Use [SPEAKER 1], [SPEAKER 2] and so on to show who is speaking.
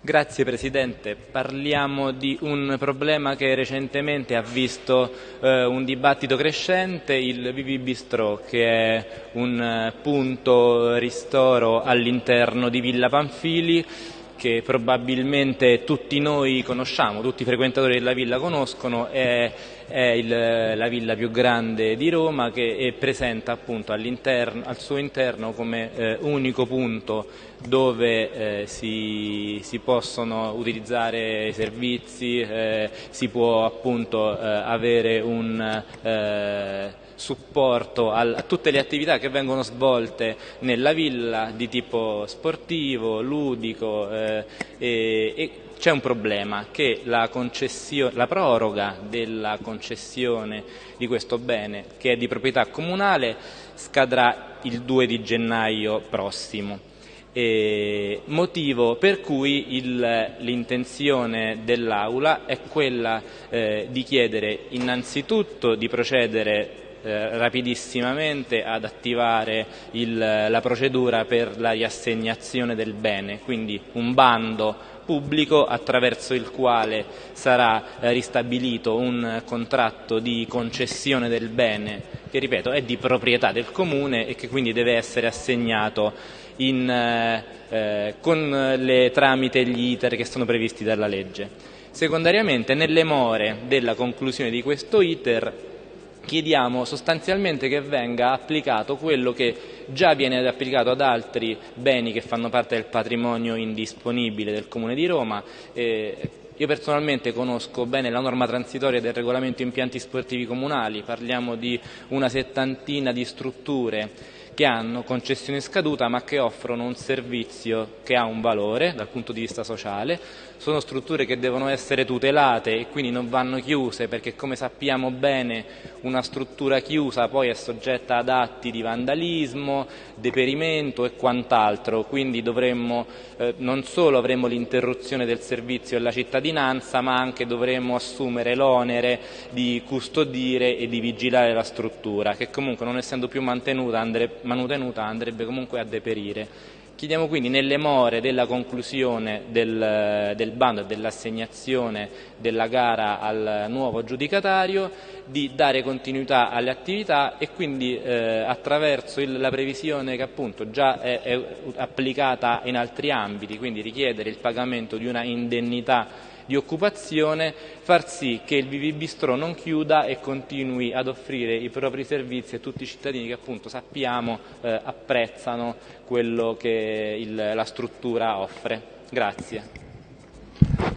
[SPEAKER 1] Grazie Presidente, parliamo di un problema che recentemente ha visto eh, un dibattito crescente, il Vivi Bistro che è un eh, punto ristoro all'interno di Villa Panfili che probabilmente tutti noi conosciamo, tutti i frequentatori della villa conoscono, è, è il, la villa più grande di Roma che presenta appunto al suo interno come eh, unico punto dove eh, si, si, possono utilizzare servizi, eh, si può appunto eh, avere un eh, supporto a tutte le attività che vengono svolte nella villa di tipo sportivo, ludico eh, e, e c'è un problema che la, la, proroga della concessione di questo bene che è di proprietà comunale scadrà il 2 di gennaio prossimo. E motivo per cui l'intenzione dell'Aula è quella eh, di chiedere innanzitutto di procedere eh, rapidissimamente ad attivare il, la procedura per la riassegnazione del bene, quindi un bando pubblico attraverso il quale sarà eh, ristabilito un contratto di concessione del bene che ripeto è di proprietà del comune e che quindi deve essere assegnato in, eh, eh con le tramite gli iter che sono previsti dalla legge. Secondariamente nelle more della conclusione di questo iter chiediamo sostanzialmente che venga applicato quello che già viene applicato ad altri beni che fanno parte del patrimonio indisponibile del Comune di Roma. Eh, io personalmente conosco bene la norma transitoria del regolamento impianti sportivi comunali, parliamo di una settantina di strutture che hanno concessione scaduta ma che offrono un servizio che ha un valore dal punto di vista sociale, sono strutture che devono essere tutelate e quindi non vanno chiuse perché come sappiamo bene una struttura chiusa poi è soggetta ad atti di vandalismo, deperimento e quant'altro, quindi dovremmo, eh, non solo avremo l'interruzione del servizio alla cittadinanza ma anche dovremmo assumere l'onere di custodire e di vigilare la struttura che comunque non essendo più mantenuta andrebbe manutenuta andrebbe comunque a deperire. Chiediamo quindi nelle more della conclusione del, del bando e dell'assegnazione della gara al nuovo aggiudicatario di dare continuità alle attività e quindi eh, attraverso il, la previsione che appunto già è, è applicata in altri ambiti, quindi richiedere il pagamento di una indennità di occupazione, far sì che il Vivi Bistro non chiuda e continui ad offrire i propri servizi a tutti i cittadini che appunto sappiamo eh, apprezzano quello che il, la struttura offre. Grazie.